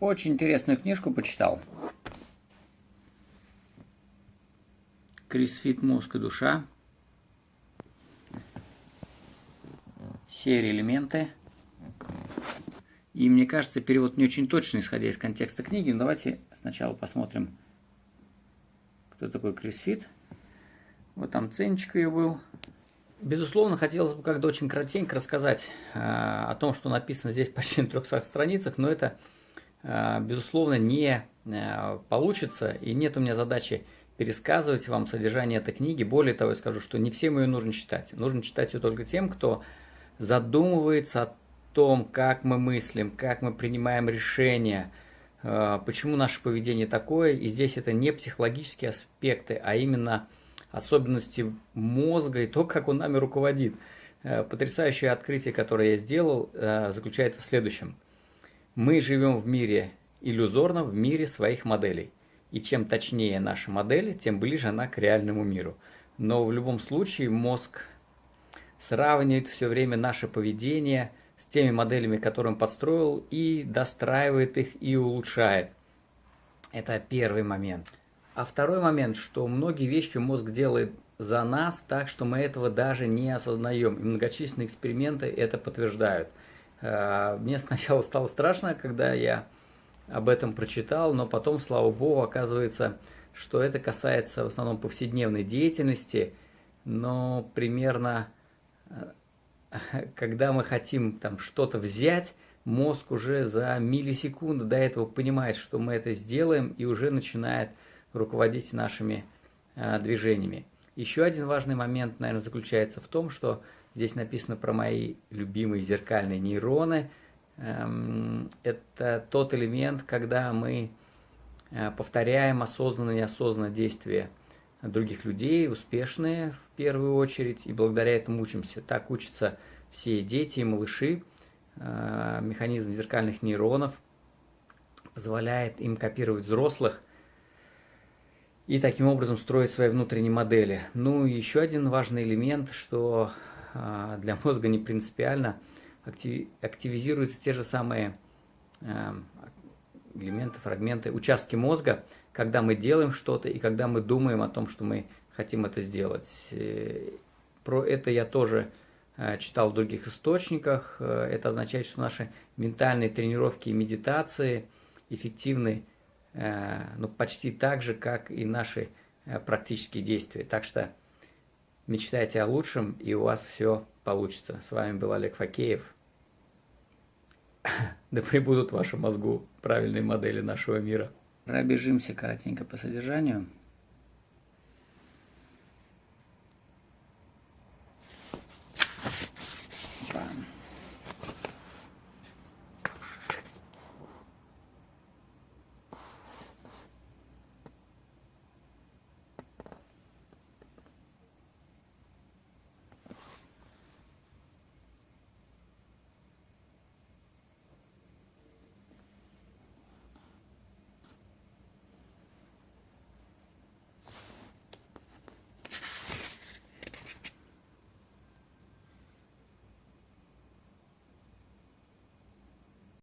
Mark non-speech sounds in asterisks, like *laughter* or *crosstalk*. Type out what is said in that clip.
Очень интересную книжку почитал. Крисфит «Мозг и душа». Серия «Элементы». И мне кажется, перевод не очень точный, исходя из контекста книги. Но давайте сначала посмотрим, кто такой Крисфит. Вот там ценничка ее был. Безусловно, хотелось бы как-то очень кратенько рассказать э, о том, что написано здесь почти на 300 страницах, но это, безусловно, не э, получится, и нет у меня задачи пересказывать вам содержание этой книги. Более того, я скажу, что не всем ее нужно читать. Нужно читать ее только тем, кто задумывается о том, как мы мыслим, как мы принимаем решения, э, почему наше поведение такое. И здесь это не психологические аспекты, а именно особенности мозга и то, как он нами руководит. Э, потрясающее открытие, которое я сделал, э, заключается в следующем. Мы живем в мире иллюзорно, в мире своих моделей. И чем точнее наша модель, тем ближе она к реальному миру. Но в любом случае мозг сравнивает все время наше поведение с теми моделями, которые он подстроил, и достраивает их и улучшает. Это первый момент. А второй момент, что многие вещи мозг делает за нас так, что мы этого даже не осознаем. И многочисленные эксперименты это подтверждают. Э, мне сначала стало страшно, когда я об этом прочитал, но потом, слава богу, оказывается, что это касается в основном повседневной деятельности, но примерно, э, *laughs* когда мы хотим там что-то взять, мозг уже за миллисекунду до этого понимает, что мы это сделаем, и уже начинает руководить нашими э, движениями. Еще один важный момент, наверное, заключается в том, что здесь написано про мои любимые зеркальные нейроны – Эм, это тот элемент, когда мы э, повторяем осознанно и неосознанно действия других людей, успешные в первую очередь, и благодаря этому учимся. Так учатся все дети и малыши. Э, механизм зеркальных нейронов позволяет им копировать взрослых и таким образом строить свои внутренние модели. Ну и еще один важный элемент, что для мозга не принципиально – активизируются те же самые эм, элементы, фрагменты, участки мозга, когда мы делаем что-то и когда мы думаем о том, что мы хотим это сделать. Э, про это я тоже э, читал в других источниках. Э, это означает, что наши ментальные тренировки и медитации эффективны ну, почти так же, как и наши практические действия. Так что мечтайте о лучшем, и у вас все получится. С вами был Олег Факеев. *laughs* Да прибудут в вашем мозгу правильные модели нашего мира. Пробежимся коротенько по содержанию.